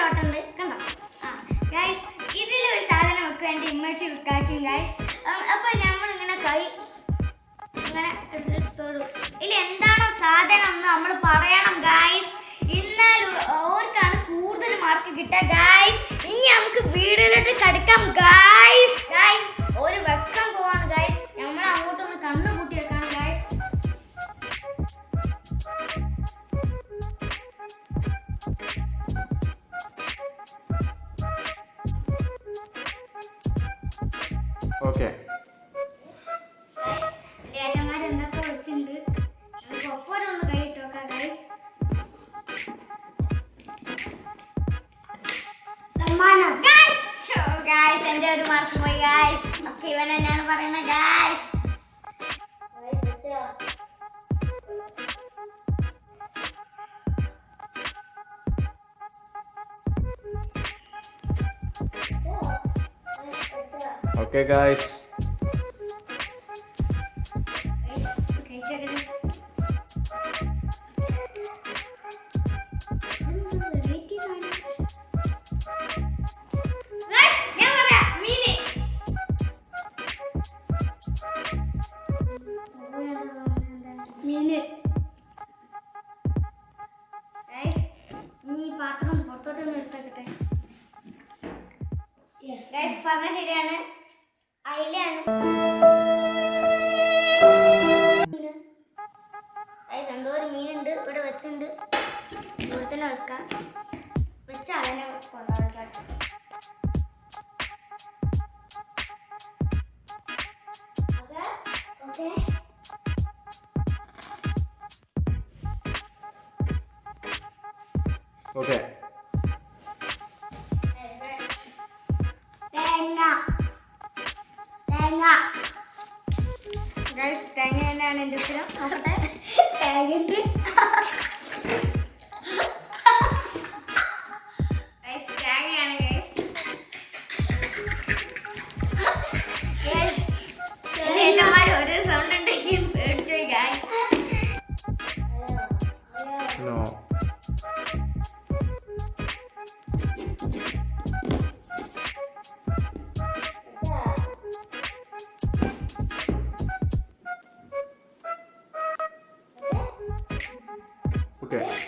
ഇവിടെ ഉണ്ട് കണ്ടോ? ആ ഇതിലൊരു സാധനം വെക്കും എന്റെ ഇമ്മച്ചു ഉൾക്കാക്കും ഗൈസ് അപ്പോൾ നമ്മളിങ്ങനെ കൈ ഇങ്ങനെ ഇല്ല എന്താണോ സാധനം എന്ന് നമ്മൾ പറയണം ഗായ്സ് എന്നാൽ ഓർക്കാണ് കൂടുതൽ മാർക്ക് കിട്ടുക ഗായ്സ് ഇനി നമുക്ക് വീഡിയോയിലോട്ട് കടക്കാം ഗായ്സ് ഗായ്സ് ഒരു വെക്കാൻ സമ്മാനം ഗായ്സ് ഗായ്സ് എന്റെ ഒരു മാർക്ക് പോയി ഗായ്സ് ഒക്കെ ഇവൻ തന്നെയാണ് പറയുന്നത് ഗായ്സ് ഓക്കേ ഗായ്സ് പാത്രം പുറത്തോട്ടൊന്ന് എടുത്തേക്കട്ടെ. ഗൈസ് പറഞ്ഞ ശരിയാണ്. അയിലാണ് എന്തോ ഒരു മീനുണ്ട്. ഇവിടെ വെച്ചിട്ടുണ്ട്. ഇവിടെ തന്നെ വെക്കാം. വെച്ച അതിനെ കൊണ്ടുപോകാം ഓക്കെ ഓക്കെ. തേങ്ങ. തേങ്ങ. ഗൈസ് തേങ്ങ തന്നെയാണ് എന്റെ ഉത്തരം. നോക്കട്ടെ തേങ്ങയുണ്ട്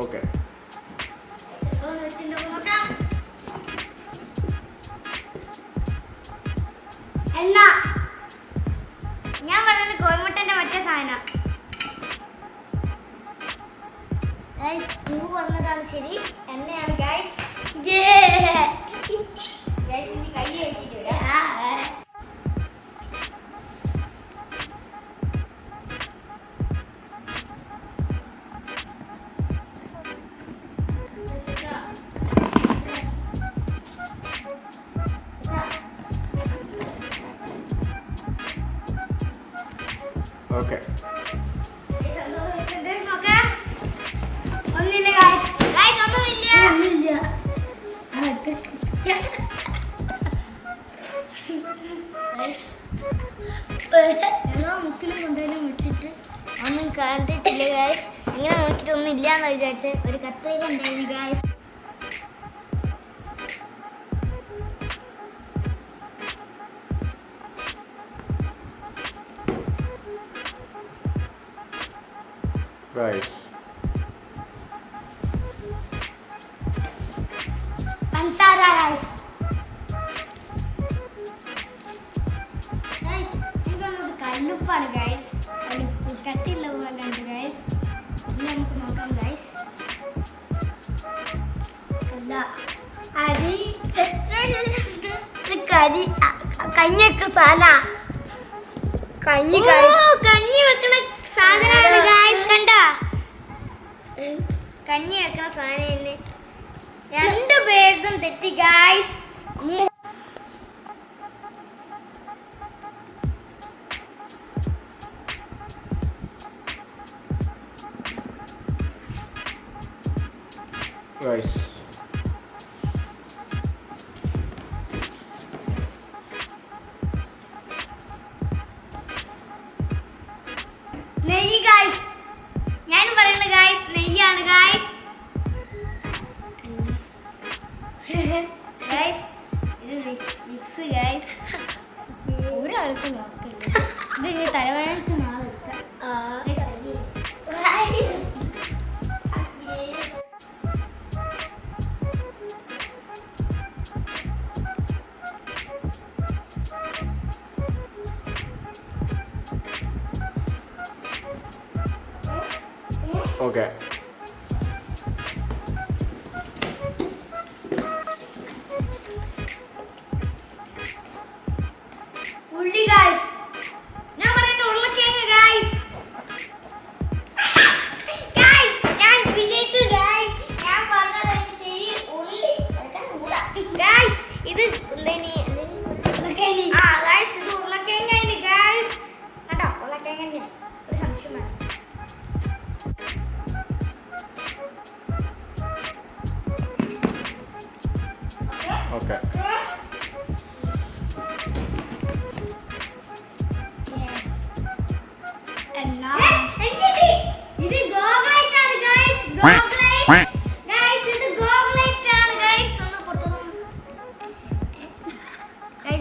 ഓക്കെ ഓക്കെ എല്ലാ മുക്കിലും വെച്ചിട്ട് ഒന്നും കണ്ടിട്ടില്ല ഗായ്സ് ഇങ്ങനെ നോക്കിയിട്ട് ഒന്നും ഇല്ലാന്ന് വിചാരിച്ചേ. ഒരു കത്തേക്ക് ഉണ്ടായിരുന്നു ഗായ്സ് ഗൈസ് പഞ്ചസാര ഗൈസ് ഗൈസ് എനിക്ക് തോന്നുന്നത് കല്ലുപ്പാണ് ഗൈസ് കല്ലുപ്പ് കട്ടിയുള്ള പോലെ ഉണ്ട് ഗൈസ് ഇനി നമുക്ക് നോക്കാം ഗൈസ് അല്ല അരി ഇത് കരി കഞ്ഞിയൊക്കെ സാധന കഞ്ഞി കഞ്ഞി വെക്കണ സാധനമാണ് ഗായ്സ് കണ്ടോ? കഞ്ഞി വെക്കണ സാധനം തന്നെ രണ്ടു പേർക്കും തെറ്റി ഗൈസ്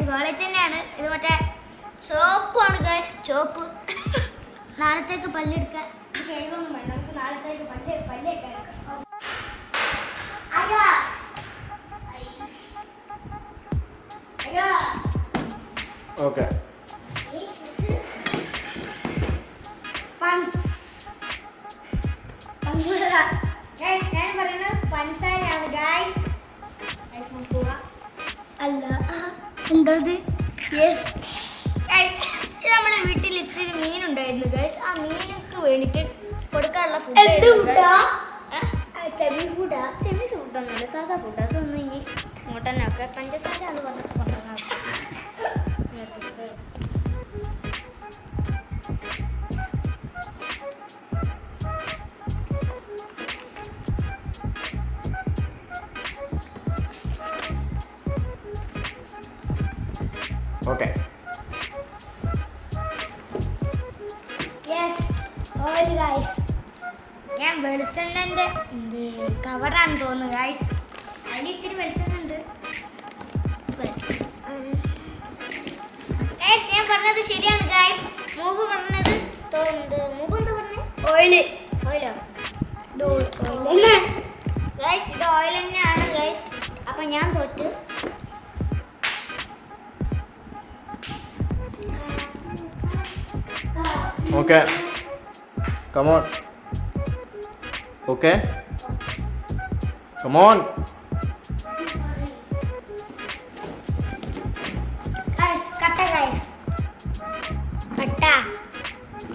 ഗൈസ് തന്നെയാണ്. ഇത് മറ്റേ ചോപ്പാണ് ഗൈസ് ചോപ്പ്. നാളത്തേക്ക് പല്ലെടുക്കാൻ വേണ്ട. നമുക്ക് നാളത്തേക്ക് പല്ല് പല്ലൊക്കെ എടുക്കാം. അയ്യോ. അയ്യോ. ഓക്കെ പഞ്ച് എന്തത്? യെസ് ഗൈസ് ഇത് നമ്മുടെ വീട്ടിൽ ഇത്തിരി മീൻ ഉണ്ടായിരുന്നു ഗൈസ് ആ? മീനൊക്കെ വേണ്ടിട്ട് കൊടുക്കാനുള്ള ഫുഡ് ചെമ്മി ഫുഡാ ചെമ്മി ഫുഡൊന്നുമില്ല സാധാ ഫുഡ് അതൊന്നും ഇനി ഇങ്ങോട്ട് തന്നെ ഒക്കെ പഞ്ചസാര എന്ന് പറഞ്ഞിട്ട് കൊണ്ടുവന്നാൽ ഓയിൽ ഗൈസ് ഞാൻ വെളിച്ചെണ്ണന്റെ കവറാന്ന് തോന്നുന്നു ഗായ്സ് അതിൽ ഇത്തിരി വെളിച്ചെണ്ണ. ഉണ്ട് ഗൈസ് ഞാൻ പറഞ്ഞത് ശരിയാണ് ഗായ്സ് മൂവ് പറഞ്ഞത് തോന്നുന്നത് മൂവ് എന്താ പറഞ്ഞത് ഓയിൽ ഓയിലോ ഗൈസ് ഇത് ഓയിൽ തന്നെയാണ് ഗൈസ് അപ്പം ഞാൻ തോറ്റ്. Okay come on okay come on guys കട്ട guys. കട്ട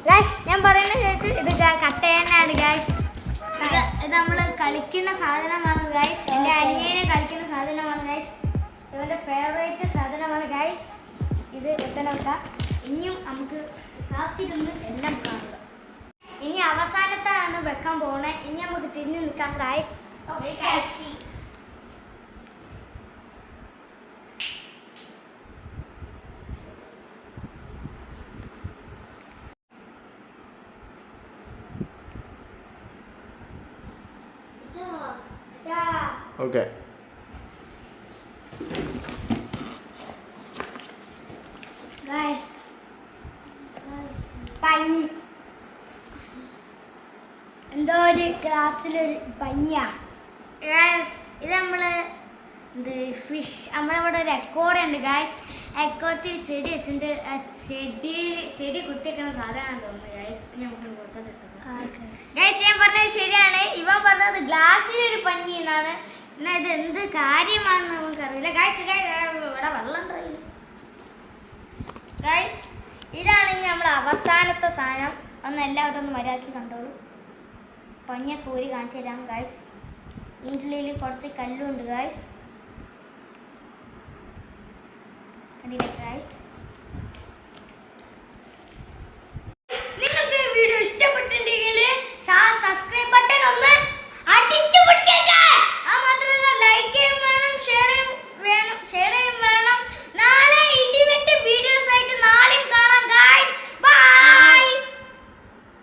ഗൈസ് ഞാൻ പറയുന്ന കേക്ക് ഇത് കട്ട തന്നെയാണ് ഗൈസ് ഇത് നമ്മൾ കളിക്കുന്ന സാധനമാണ് ഗൈസ് എന്റെ അനിയനെ കളിക്കുന്ന സാധനമാണ് ഗൈസ് ഇവന്റെ ഫേവറേറ്റ് സാധനമാണ് ഗൈസ് ഇത് എത്തണം ഇനിയും നമുക്ക് കാത്തിരുന്ന് എല്ലാം കാണുക ഇനി അവസാനത്താണ് വെക്കാൻ പോണേ ഇനി നമുക്ക് തിരിഞ്ഞു നിൽക്കാം guys okay Guys. Guys. Pagi. ഗ്ലാസ്സിലൊരു പഞ്ഞ ഇത് നമ്മൾ ഇത് ഫിഷ് നമ്മളിവിടെ ഒരു എക്കോഡ് ഉണ്ട് ഗായ്സ് എക്കോടത്തിൽ ചെടി വെച്ചിട്ടുണ്ട്. ചെടി ചെടി കുത്തിവെക്കണ സാധനമാണ് തോന്നുന്നത് ഗായ്സ് നമുക്ക് ഗായ്സ് ഞാൻ പറഞ്ഞത് ശരിയാണ്. ഇവൻ പറഞ്ഞത് ഗ്ലാസ്സിലൊരു പഞ്ഞി എന്നാണ്. എന്നാ ഇത് എന്ത് കാര്യമാണെന്ന് നമുക്കറിയില്ല ഗായ്സ് ഇവിടെ വെള്ളം ഉണ്ടല്ലോ ഗായ്സ് ഇതാണ് ഇനി നമ്മൾ അവസാനത്തെ സാധനം. ഒന്ന് എല്ലാവരും ഒന്ന് മര്യാദയ്ക്ക് കണ്ടോളൂ. പഞ്ഞ കോരി കാണിച്ചു തരാം ഗായ്സ് ഇതിന്റെ കുറച്ച് കല്ലുണ്ട് ഗായ്സ് കണ്ടില്ലേ ഗൈസ്